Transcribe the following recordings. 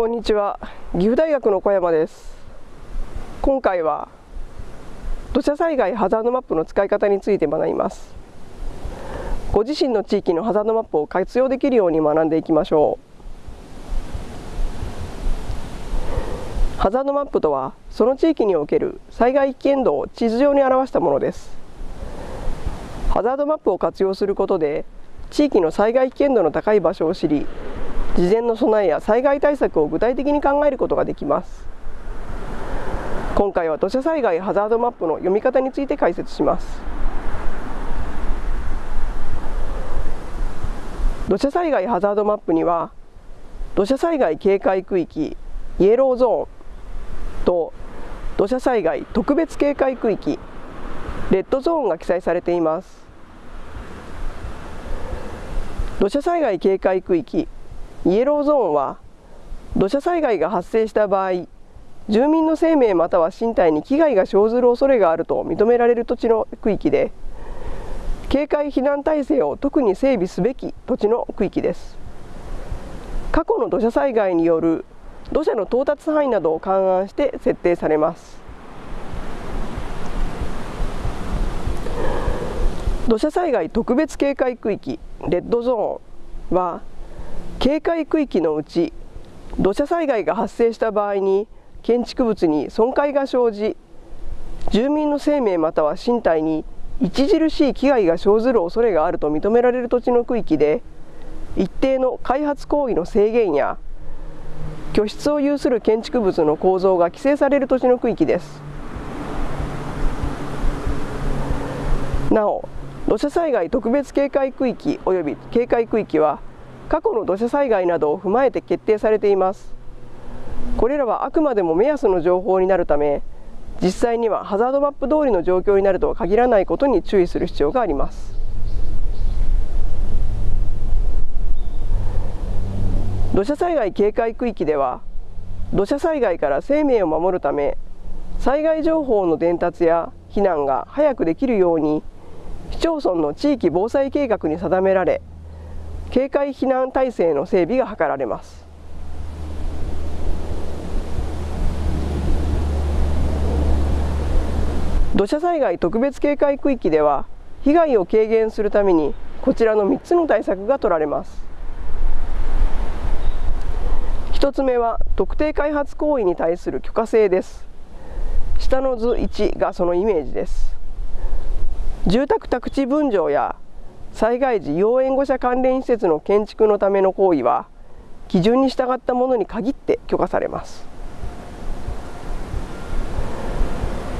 こんにちは。岐阜大学の小山です。今回は土砂災害ハザードマップの使い方について学びます。ご自身の地域のハザードマップを活用できるように学んでいきましょう。ハザードマップとはその地域における災害危険度を地図上に表したものです。ハザードマップを活用することで地域の災害危険度の高い場所を知り事前の備えや災害対策を具体的に考えることができます。今回は土砂災害ハザードマップの読み方について解説します。土砂災害ハザードマップには土砂災害警戒区域イエローゾーンと土砂災害特別警戒区域レッドゾーンが記載されています。土砂災害警戒区域イエローゾーンは土砂災害が発生した場合住民の生命または身体に危害が生ずる恐れがあると認められる土地の区域で警戒避難体制を特に整備すべき土地の区域です。過去の土砂災害による土砂の到達範囲などを勘案して設定されます。土砂災害特別警戒区域レッドゾーンは警戒区域のうち土砂災害が発生した場合に建築物に損壊が生じ住民の生命または身体に著しい危害が生ずる恐れがあると認められる土地の区域で一定の開発行為の制限や居室を有する建築物の構造が規制される土地の区域です。なお土砂災害特別警戒区域及び警戒区域は過去の土砂災害などを踏まえて決定されています。これらはあくまでも目安の情報になるため実際にはハザードマップ通りの状況になるとは限らないことに注意する必要があります。土砂災害警戒区域では土砂災害から生命を守るため災害情報の伝達や避難が早くできるように市町村の地域防災計画に定められ警戒避難体制の整備が図られます。土砂災害特別警戒区域では被害を軽減するためにこちらの3つの対策が取られます。1つ目は特定開発行為に対する許可制です。下の図1がそのイメージです。住宅宅地分譲や災害時要援護者関連施設の建築のための行為は基準に従ったものに限って許可されます。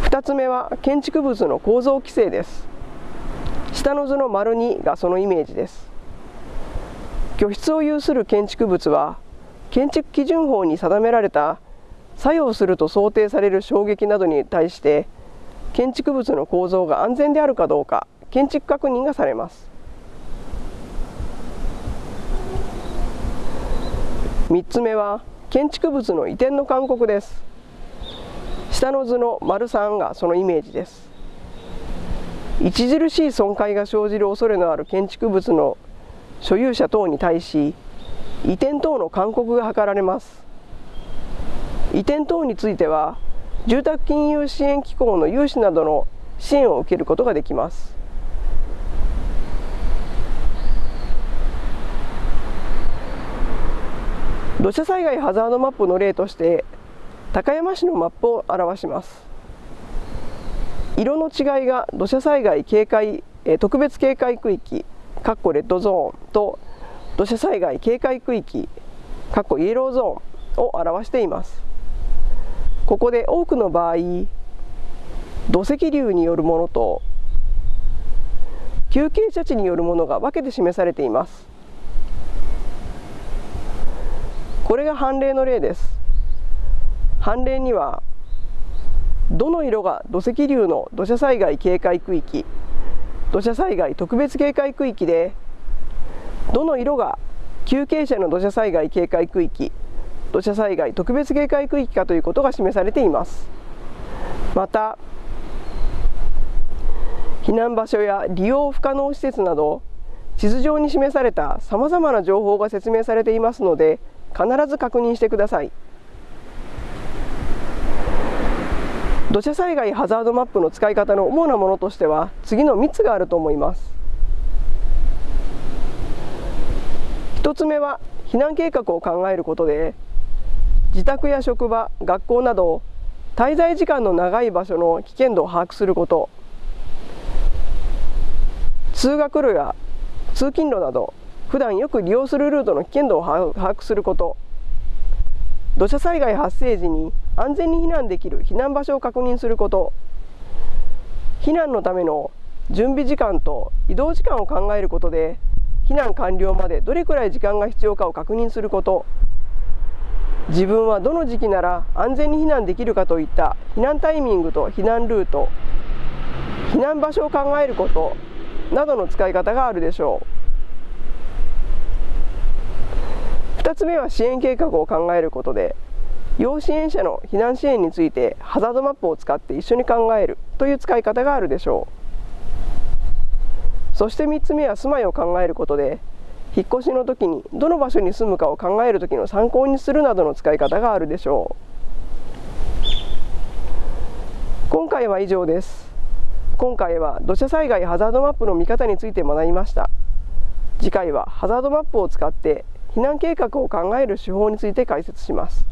2つ目は建築物の構造規制です。下の図の丸2がそのイメージです。居室を有する建築物は建築基準法に定められた作用すると想定される衝撃などに対して建築物の構造が安全であるかどうか建築確認がされます。3つ目は建築物の移転の勧告です。下の図の丸3がそのイメージです。著しい損壊が生じる恐れのある建築物の所有者等に対し移転等の勧告が図られます。移転等については住宅金融支援機構の融資などの支援を受けることができます。土砂災害ハザードマップの例として高山市のマップを表します。色の違いが土砂災害警戒特別警戒区域かっこレッドゾーンと土砂災害警戒区域かっこイエローゾーンを表しています。ここで多くの場合土石流によるものと急傾斜地によるものが分けて示されています。これが判例の例です。判例にはどの色が土石流の土砂災害警戒区域土砂災害特別警戒区域でどの色が急傾斜の土砂災害警戒区域土砂災害特別警戒区域かということが示されています。また避難場所や利用不可能施設など地図上に示されたさまざまな情報が説明されていますので必ず確認してください。土砂災害ハザードマップの使い方の主なものとしては次の3つがあると思います。1つ目は避難計画を考えることで自宅や職場学校など滞在時間の長い場所の危険度を把握すること。通学路や通勤路など普段よく利用するルートの危険度を把握すること。土砂災害発生時に安全に避難できる避難場所を確認すること。避難のための準備時間と移動時間を考えることで避難完了までどれくらい時間が必要かを確認すること。自分はどの時期なら安全に避難できるかといった避難タイミングと避難ルート避難場所を考えることなどの使い方があるでしょう。2つ目は支援計画を考えることで要支援者の避難支援についてハザードマップを使って一緒に考えるという使い方があるでしょう。そして3つ目は住まいを考えることで引っ越しの時にどの場所に住むかを考える時の参考にするなどの使い方があるでしょう。今回は以上です。今回は土砂災害ハザードマップの見方について学びました。次回はハザードマップを使って避難計画を考える手法について解説します。